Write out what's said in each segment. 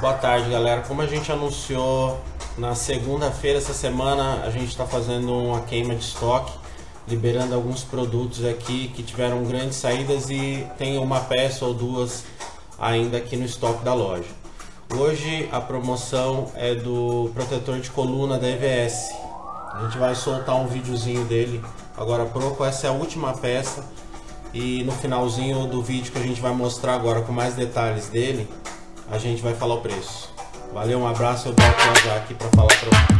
Boa tarde, galera. Como a gente anunciou na segunda-feira essa semana, a gente está fazendo uma queima de estoque, liberando alguns produtos aqui que tiveram grandes saídas e tem uma peça ou duas ainda aqui no estoque da loja. Hoje a promoção é do protetor de coluna da EVS. A gente vai soltar um videozinho dele agora pouco. Essa é a última peça e no finalzinho do vídeo que a gente vai mostrar agora com mais detalhes dele, a gente vai falar o preço. Valeu, um abraço, eu volto já aqui para falar para você.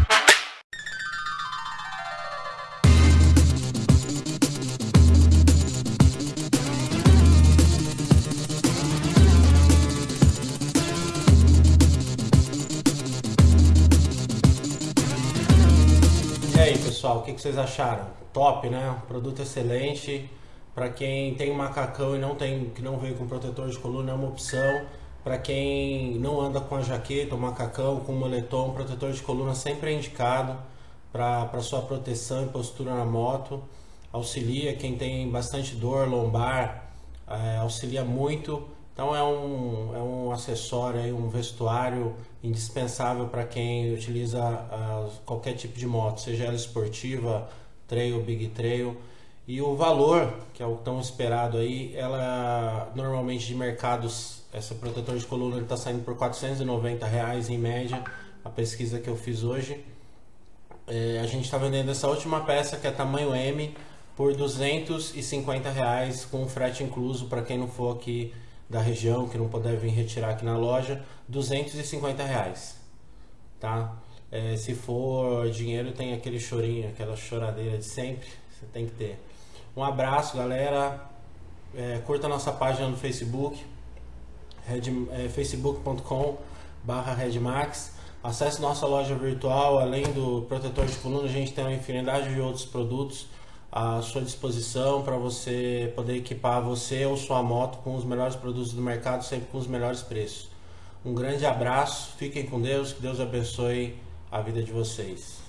E aí pessoal, o que, vocês acharam? Top, né? Produto excelente. Para quem tem macacão e não tem, que não veio com protetor de coluna, é uma opção. Para quem não anda com a jaqueta, ou macacão, com moletom, protetor de coluna sempre é indicado para sua proteção e postura na moto. Auxilia quem tem bastante dor lombar, é, auxilia muito. Então é um, é um acessório, um vestuário indispensável para quem utiliza uh, qualquer tipo de moto, seja ela esportiva, trail, big trail. E o valor, que é o tão esperado aí, ela normalmente de mercados, essa protetor de coluna está saindo por 490 reais em média, a pesquisa que eu fiz hoje. É, a gente está vendendo essa última peça que é tamanho M por 250 reais com frete incluso para quem não for aqui da região que não puder vir retirar aqui na loja, 250 reais, tá? É, se for dinheiro tem aquele chorinho, aquela choradeira de sempre, você tem que ter. Um abraço, galera. É, curta nossa página no Facebook, é, facebook.com barra redmax. Acesse nossa loja virtual, além do protetor de coluna, a gente tem uma infinidade de outros produtos à sua disposição para você poder equipar você ou sua moto com os melhores produtos do mercado, sempre com os melhores preços. Um grande abraço, fiquem com Deus, que Deus abençoe a vida de vocês.